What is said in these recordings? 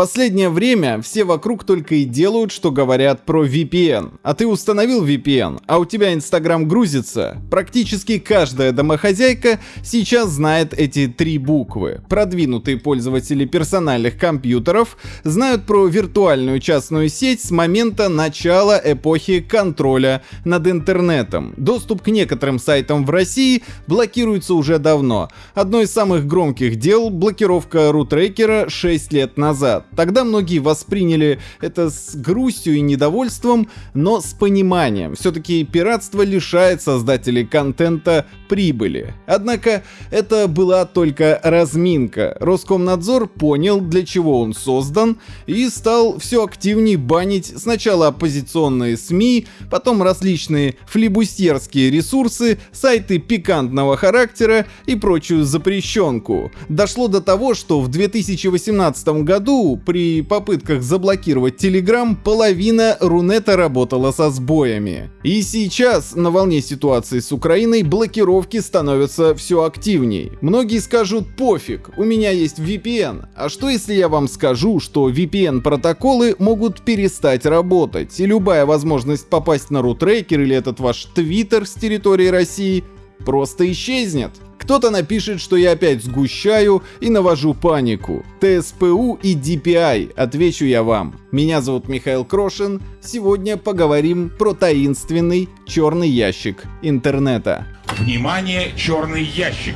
Последнее время все вокруг только и делают, что говорят про VPN. А ты установил VPN, а у тебя Инстаграм грузится. Практически каждая домохозяйка сейчас знает эти три буквы. Продвинутые пользователи персональных компьютеров знают про виртуальную частную сеть с момента начала эпохи контроля над интернетом. Доступ к некоторым сайтам в России блокируется уже давно. Одно из самых громких дел — блокировка рутрекера 6 лет назад. Тогда многие восприняли это с грустью и недовольством, но с пониманием. Все-таки пиратство лишает создателей контента прибыли. Однако это была только разминка. Роскомнадзор понял, для чего он создан, и стал все активнее банить сначала оппозиционные СМИ, потом различные флибустерские ресурсы, сайты пикантного характера и прочую запрещенку. Дошло до того, что в 2018 году при попытках заблокировать Telegram половина Рунета работала со сбоями. И сейчас, на волне ситуации с Украиной, блокировки становятся все активней. Многие скажут пофиг, у меня есть VPN. А что если я вам скажу, что VPN-протоколы могут перестать работать, и любая возможность попасть на рутрекер или этот ваш твиттер с территории России просто исчезнет? Кто-то напишет, что я опять сгущаю и навожу панику. ТСПУ и DPI, отвечу я вам. Меня зовут Михаил Крошин. Сегодня поговорим про таинственный черный ящик интернета. Внимание, черный ящик!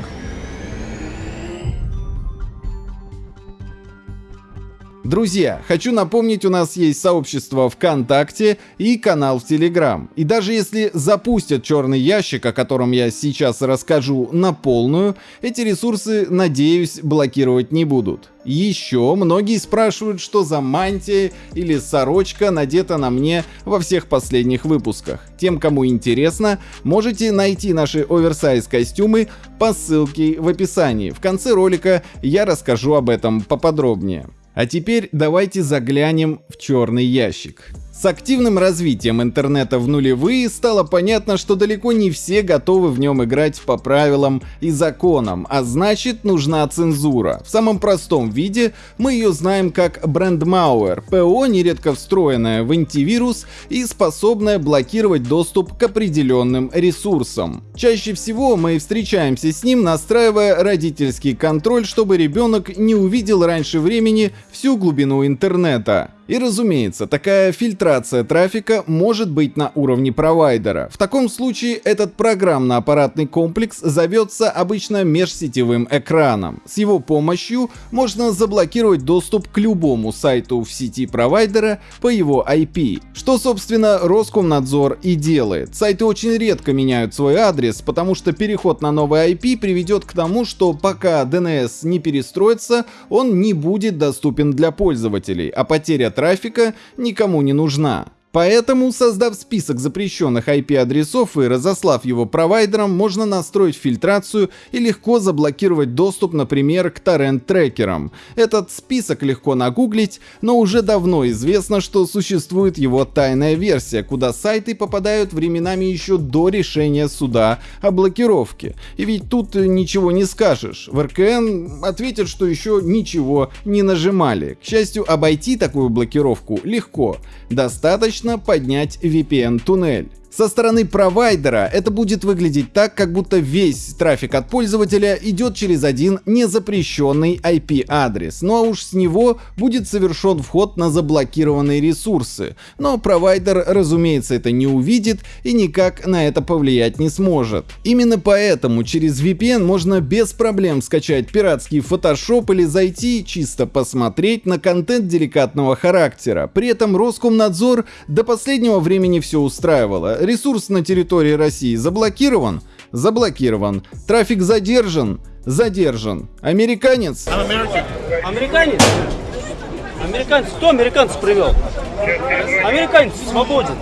Друзья, хочу напомнить, у нас есть сообщество ВКонтакте и канал в Телеграм. И даже если запустят черный ящик, о котором я сейчас расскажу на полную, эти ресурсы, надеюсь, блокировать не будут. Еще многие спрашивают, что за мантия или сорочка надета на мне во всех последних выпусках. Тем, кому интересно, можете найти наши оверсайз костюмы по ссылке в описании. В конце ролика я расскажу об этом поподробнее. А теперь давайте заглянем в черный ящик. С активным развитием интернета в нулевые стало понятно, что далеко не все готовы в нем играть по правилам и законам, а значит нужна цензура. В самом простом виде мы ее знаем как брендмауэр, ПО, нередко встроенное в антивирус и способное блокировать доступ к определенным ресурсам. Чаще всего мы встречаемся с ним, настраивая родительский контроль, чтобы ребенок не увидел раньше времени всю глубину интернета. И разумеется, такая фильтрация трафика может быть на уровне провайдера. В таком случае этот программно-аппаратный комплекс зовется обычно межсетевым экраном. С его помощью можно заблокировать доступ к любому сайту в сети провайдера по его IP. Что собственно Роскомнадзор и делает. Сайты очень редко меняют свой адрес, потому что переход на новый IP приведет к тому, что пока DNS не перестроится, он не будет доступен для пользователей, а потеря трафика никому не нужна. Поэтому, создав список запрещенных IP-адресов и разослав его провайдерам, можно настроить фильтрацию и легко заблокировать доступ, например, к торрент-трекерам. Этот список легко нагуглить, но уже давно известно, что существует его тайная версия, куда сайты попадают временами еще до решения суда о блокировке. И ведь тут ничего не скажешь. В РКН ответят, что еще ничего не нажимали. К счастью, обойти такую блокировку легко. Достаточно достаточно поднять VPN-туннель. Со стороны провайдера это будет выглядеть так, как будто весь трафик от пользователя идет через один незапрещенный IP-адрес, ну а уж с него будет совершен вход на заблокированные ресурсы. Но провайдер, разумеется, это не увидит и никак на это повлиять не сможет. Именно поэтому через VPN можно без проблем скачать пиратский Photoshop или зайти чисто посмотреть на контент деликатного характера. При этом Роскомнадзор до последнего времени все устраивало Ресурс на территории России заблокирован? Заблокирован. Трафик задержан? Задержан. Американец? Американец? Американец? Кто американцев привел? Американец свободен.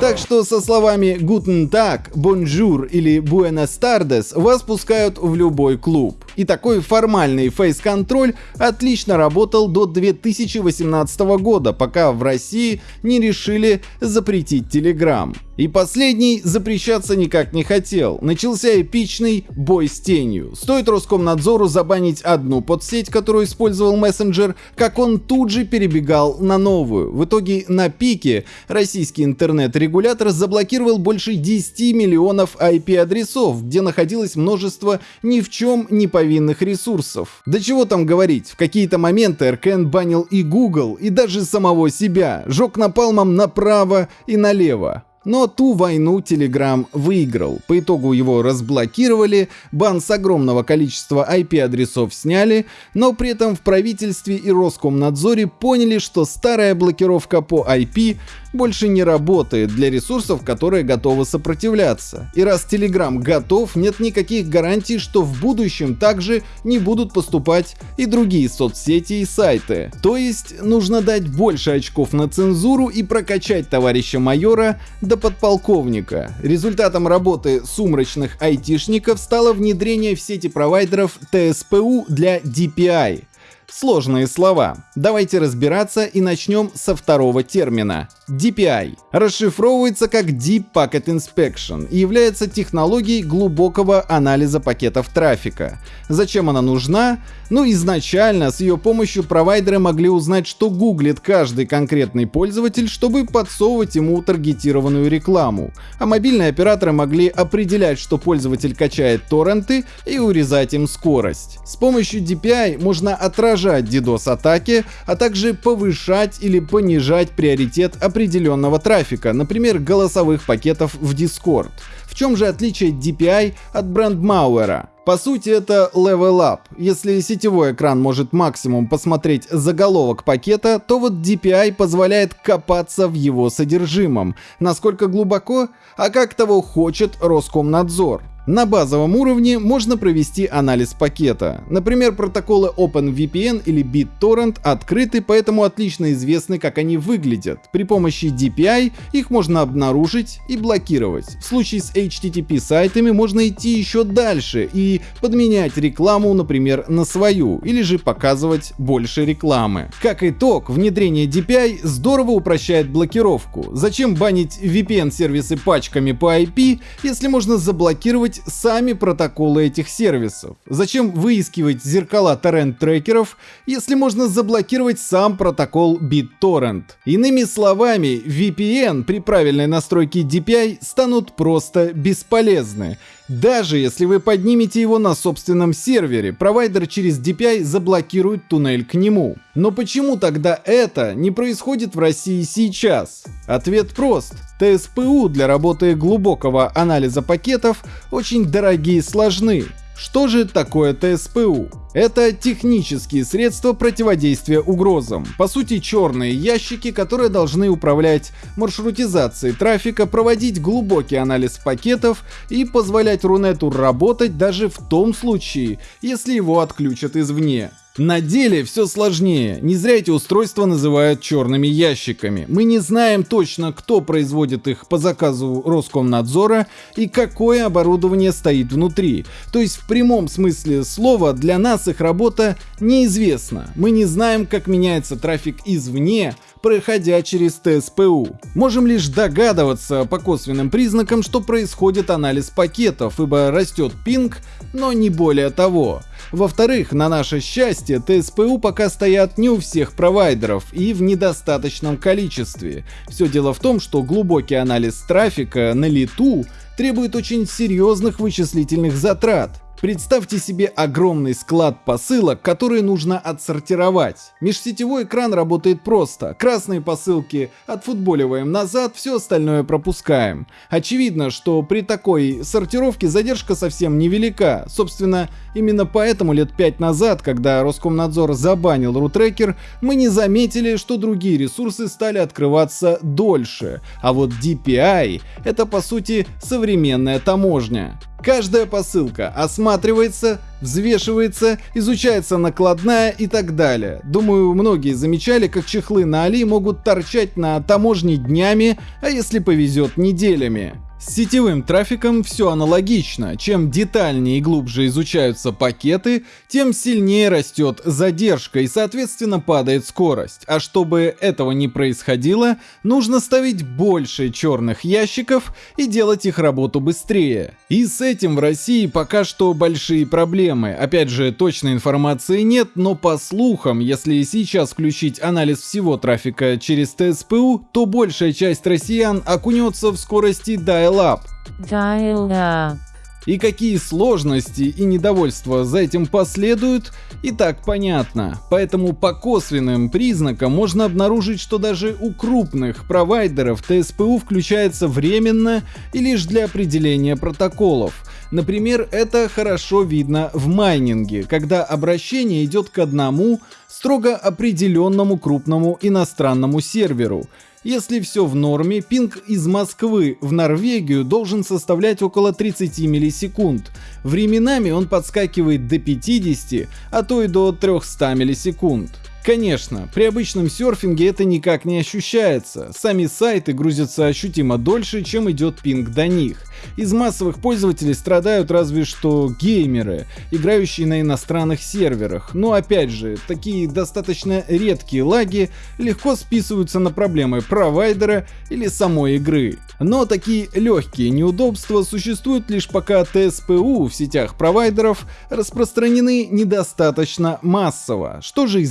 Так что со словами «Guten Tag», «Bonjour» или «Buenas tardes» вас пускают в любой клуб. И такой формальный фейс-контроль отлично работал до 2018 года, пока в России не решили запретить Telegram. И последний запрещаться никак не хотел. Начался эпичный бой с тенью. Стоит Роскомнадзору забанить одну подсеть, которую использовал мессенджер, как он тут же перебегал на новую. В итоге на пике российский интернет-регулятор заблокировал больше 10 миллионов IP-адресов, где находилось множество ни в чем не повинных ресурсов. Да чего там говорить, в какие-то моменты РКН банил и Google, и даже самого себя, жег напалмом направо и налево. Но ту войну Telegram выиграл. По итогу его разблокировали, бан с огромного количества IP-адресов сняли, но при этом в правительстве и Роскомнадзоре поняли, что старая блокировка по IP больше не работает для ресурсов, которые готовы сопротивляться. И раз Telegram готов, нет никаких гарантий, что в будущем также не будут поступать и другие соцсети и сайты. То есть нужно дать больше очков на цензуру и прокачать товарища майора до подполковника. Результатом работы сумрачных айтишников стало внедрение в сети провайдеров TSPU для DPI. Сложные слова. Давайте разбираться и начнем со второго термина DPI расшифровывается как Deep Packet Inspection и является технологией глубокого анализа пакетов трафика. Зачем она нужна? Ну, изначально с ее помощью провайдеры могли узнать, что гуглит каждый конкретный пользователь, чтобы подсовывать ему таргетированную рекламу. А мобильные операторы могли определять, что пользователь качает торренты и урезать им скорость. С помощью DPI можно отражать DDoS-атаки, а также повышать или понижать приоритет определенного трафика, например, голосовых пакетов в Discord. В чем же отличие DPI от брендмауэра? По сути это level up. Если сетевой экран может максимум посмотреть заголовок пакета, то вот DPI позволяет копаться в его содержимом. Насколько глубоко? А как того хочет Роскомнадзор. На базовом уровне можно провести анализ пакета. Например, протоколы OpenVPN или BitTorrent открыты, поэтому отлично известны, как они выглядят. При помощи DPI их можно обнаружить и блокировать. В случае с HTTP сайтами можно идти еще дальше и подменять рекламу, например, на свою, или же показывать больше рекламы. Как итог, внедрение DPI здорово упрощает блокировку. Зачем банить VPN-сервисы пачками по IP, если можно заблокировать использовать сами протоколы этих сервисов? Зачем выискивать зеркала торрент-трекеров, если можно заблокировать сам протокол BitTorrent? Иными словами, VPN при правильной настройке DPI станут просто бесполезны. Даже если вы поднимете его на собственном сервере, провайдер через DPI заблокирует туннель к нему. Но почему тогда это не происходит в России сейчас? Ответ прост. ТСПУ для работы глубокого анализа пакетов очень дорогие и сложны. Что же такое ТСПУ? Это технические средства противодействия угрозам. По сути, черные ящики, которые должны управлять маршрутизацией трафика, проводить глубокий анализ пакетов и позволять Рунету работать даже в том случае, если его отключат извне. На деле все сложнее. Не зря эти устройства называют черными ящиками. Мы не знаем точно, кто производит их по заказу Роскомнадзора и какое оборудование стоит внутри. То есть в прямом смысле слова для нас их работа неизвестна. Мы не знаем, как меняется трафик извне, проходя через ТСПУ. Можем лишь догадываться по косвенным признакам, что происходит анализ пакетов, ибо растет пинг, но не более того. Во-вторых, на наше счастье, ТСПУ пока стоят не у всех провайдеров и в недостаточном количестве. Все дело в том, что глубокий анализ трафика на лету требует очень серьезных вычислительных затрат. Представьте себе огромный склад посылок, которые нужно отсортировать. Межсетевой экран работает просто. Красные посылки отфутболиваем назад, все остальное пропускаем. Очевидно, что при такой сортировке задержка совсем невелика. Собственно, именно поэтому лет пять назад, когда Роскомнадзор забанил рутрекер, мы не заметили, что другие ресурсы стали открываться дольше. А вот DPI — это по сути современная таможня. Каждая посылка осматривается, взвешивается, изучается накладная и так далее. Думаю, многие замечали, как чехлы на Али могут торчать на таможне днями, а если повезет неделями. С сетевым трафиком все аналогично. Чем детальнее и глубже изучаются пакеты, тем сильнее растет задержка и соответственно падает скорость. А чтобы этого не происходило, нужно ставить больше черных ящиков и делать их работу быстрее. И с этим в России пока что большие проблемы. Опять же, точной информации нет, но по слухам, если сейчас включить анализ всего трафика через ТСПУ, то большая часть россиян окунется в скорости dial Dial-Up. Dial-Up. И какие сложности и недовольства за этим последуют, и так понятно. Поэтому по косвенным признакам можно обнаружить, что даже у крупных провайдеров ТСПУ включается временно и лишь для определения протоколов. Например, это хорошо видно в майнинге, когда обращение идет к одному строго определенному крупному иностранному серверу. Если все в норме, пинг из Москвы в Норвегию должен составлять около 30 миллисекунд. Временами он подскакивает до 50, а то и до 300 миллисекунд. Конечно, при обычном серфинге это никак не ощущается. Сами сайты грузятся ощутимо дольше, чем идет пинг до них. Из массовых пользователей страдают разве что геймеры, играющие на иностранных серверах. Но опять же, такие достаточно редкие лаги легко списываются на проблемы провайдера или самой игры. Но такие легкие неудобства существуют лишь пока ТСПУ в сетях провайдеров распространены недостаточно массово. Что же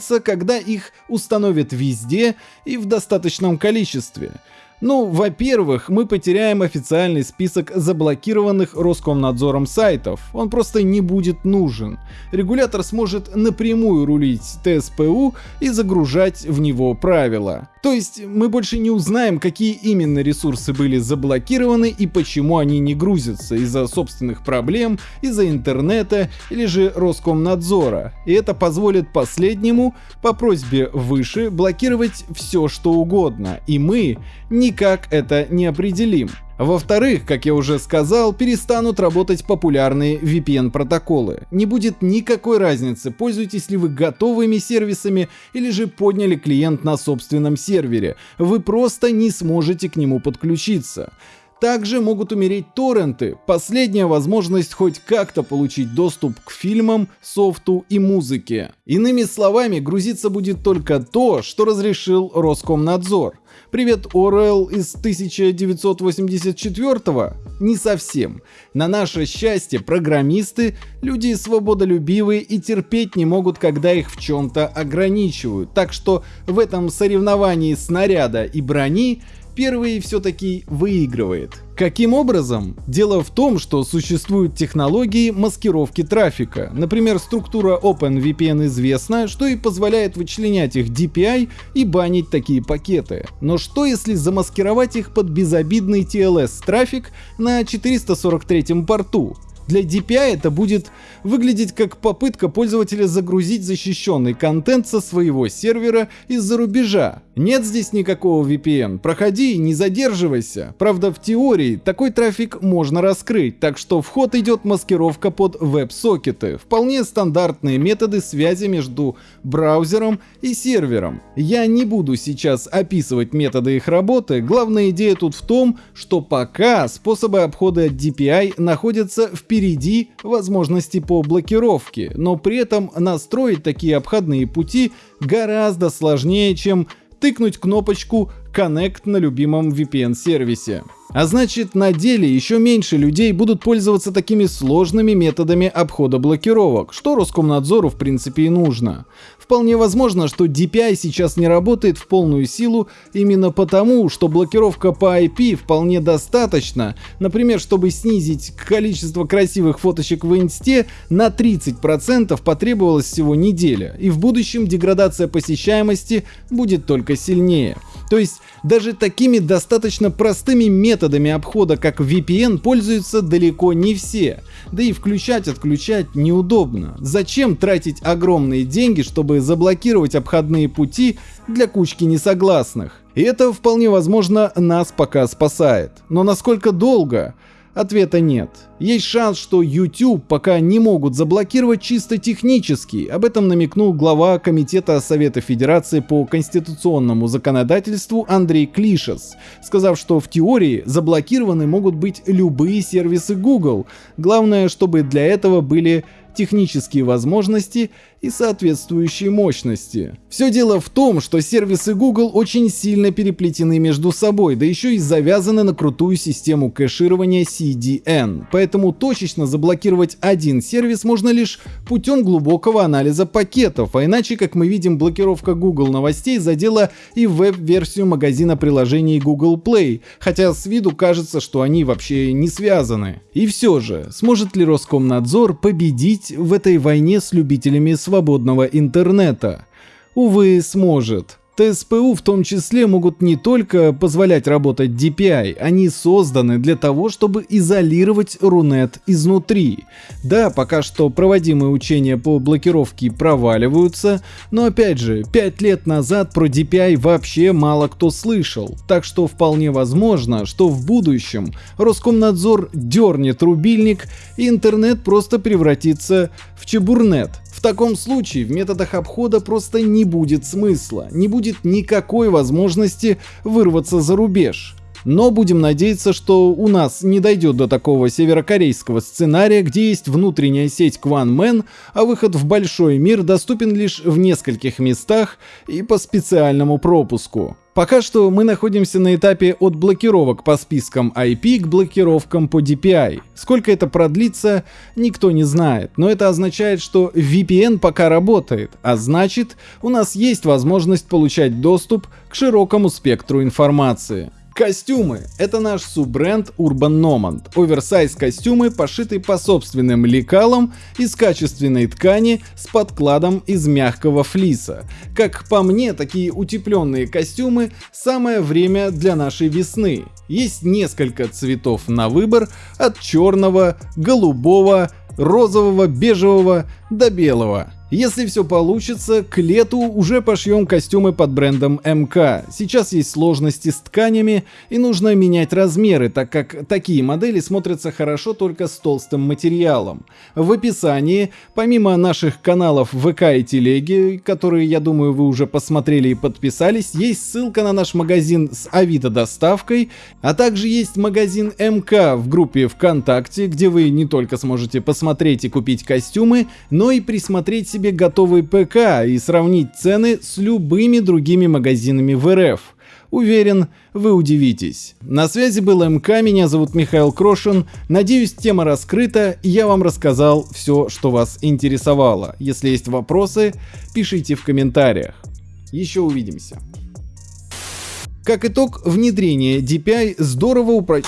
изменится, когда их установят везде и в достаточном количестве? Ну, во-первых, мы потеряем официальный список заблокированных Роскомнадзором сайтов. Он просто не будет нужен. Регулятор сможет напрямую рулить ТСПУ и загружать в него правила. То есть мы больше не узнаем, какие именно ресурсы были заблокированы и почему они не грузятся из-за собственных проблем, из-за интернета или же Роскомнадзора. И это позволит последнему по просьбе выше блокировать все что угодно. И мы никак это не определим. Во-вторых, как я уже сказал, перестанут работать популярные VPN-протоколы. Не будет никакой разницы, пользуетесь ли вы готовыми сервисами или же подняли клиент на собственном сервере. Вы просто не сможете к нему подключиться. Также могут умереть торренты, последняя возможность хоть как-то получить доступ к фильмам, софту и музыке. Иными словами, грузиться будет только то, что разрешил Роскомнадзор. Привет, Орел из 1984-го? Не совсем. На наше счастье, программисты — люди свободолюбивые и терпеть не могут, когда их в чем-то ограничивают. Так что в этом соревновании снаряда и брони первый все-таки выигрывает. Каким образом? Дело в том, что существуют технологии маскировки трафика. Например, структура OpenVPN известна, что и позволяет вычленять их DPI и банить такие пакеты. Но что если замаскировать их под безобидный TLS трафик на 443 порту? Для DPI это будет выглядеть как попытка пользователя загрузить защищенный контент со своего сервера из-за рубежа. Нет здесь никакого VPN, проходи и не задерживайся. Правда, в теории такой трафик можно раскрыть, так что в ход идет маскировка под веб-сокеты, вполне стандартные методы связи между браузером и сервером. Я не буду сейчас описывать методы их работы, главная идея тут в том, что пока способы обхода DPI находятся впереди впереди возможности по блокировке, но при этом настроить такие обходные пути гораздо сложнее, чем тыкнуть кнопочку Connect на любимом VPN-сервисе. А значит, на деле еще меньше людей будут пользоваться такими сложными методами обхода блокировок, что Роскомнадзору в принципе и нужно. Вполне возможно, что DPI сейчас не работает в полную силу именно потому, что блокировка по IP вполне достаточно, например, чтобы снизить количество красивых фоточек в инсте на 30% потребовалась всего неделя, и в будущем деградация посещаемости будет только сильнее. То есть даже такими достаточно простыми методами обхода, как VPN, пользуются далеко не все. Да и включать-отключать неудобно. Зачем тратить огромные деньги, чтобы заблокировать обходные пути для кучки несогласных? И это вполне возможно нас пока спасает. Но насколько долго? Ответа нет. Есть шанс, что YouTube пока не могут заблокировать чисто технически. Об этом намекнул глава Комитета Совета Федерации по конституционному законодательству Андрей Клишес, сказав, что в теории заблокированы могут быть любые сервисы Google. Главное, чтобы для этого были технические возможности и соответствующие мощности. Все дело в том, что сервисы Google очень сильно переплетены между собой, да еще и завязаны на крутую систему кэширования CDN, поэтому точечно заблокировать один сервис можно лишь путем глубокого анализа пакетов, а иначе, как мы видим, блокировка Google новостей задела и веб-версию магазина приложений Google Play, хотя с виду кажется, что они вообще не связаны. И все же, сможет ли Роскомнадзор победить в этой войне с любителями свободного интернета? Увы, сможет. ТСПУ в том числе могут не только позволять работать DPI, они созданы для того, чтобы изолировать Рунет изнутри. Да, пока что проводимые учения по блокировке проваливаются, но опять же, 5 лет назад про DPI вообще мало кто слышал, так что вполне возможно, что в будущем Роскомнадзор дернет рубильник и интернет просто превратится в чебурнет. В таком случае в методах обхода просто не будет смысла, не будет никакой возможности вырваться за рубеж. Но будем надеяться, что у нас не дойдет до такого северокорейского сценария, где есть внутренняя сеть QuanMan, а выход в большой мир доступен лишь в нескольких местах и по специальному пропуску. Пока что мы находимся на этапе от блокировок по спискам IP к блокировкам по DPI. Сколько это продлится, никто не знает, но это означает, что VPN пока работает, а значит у нас есть возможность получать доступ к широкому спектру информации. Костюмы — это наш суббренд Urban Nomad. Оверсайз костюмы, пошиты по собственным лекалам из качественной ткани с подкладом из мягкого флиса. Как по мне, такие утепленные костюмы — самое время для нашей весны. Есть несколько цветов на выбор, от черного, голубого, розового, бежевого до белого. Если все получится, к лету уже пошьем костюмы под брендом МК. Сейчас есть сложности с тканями и нужно менять размеры, так как такие модели смотрятся хорошо только с толстым материалом. В описании, помимо наших каналов ВК и Телеги, которые, я думаю, вы уже посмотрели и подписались, есть ссылка на наш магазин с Авито доставкой, а также есть магазин МК в группе ВКонтакте, где вы не только сможете посмотреть и купить костюмы, но и присмотреть себе себе готовый ПК и сравнить цены с любыми другими магазинами в РФ. Уверен, вы удивитесь. На связи был МК, меня зовут Михаил Крошин. Надеюсь, тема раскрыта, и я вам рассказал все, что вас интересовало. Если есть вопросы, пишите в комментариях. Еще увидимся. Как итог, внедрение DPI здорово упро...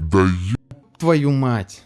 Да ё... Твою мать.